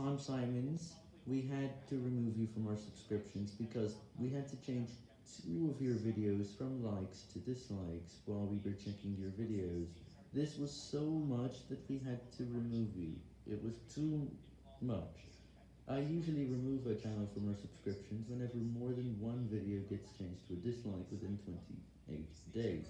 Tom Simons, we had to remove you from our subscriptions because we had to change two of your videos from likes to dislikes while we were checking your videos. This was so much that we had to remove you. It was too much. I usually remove a channel from our subscriptions whenever more than one video gets changed to a dislike within 28 days.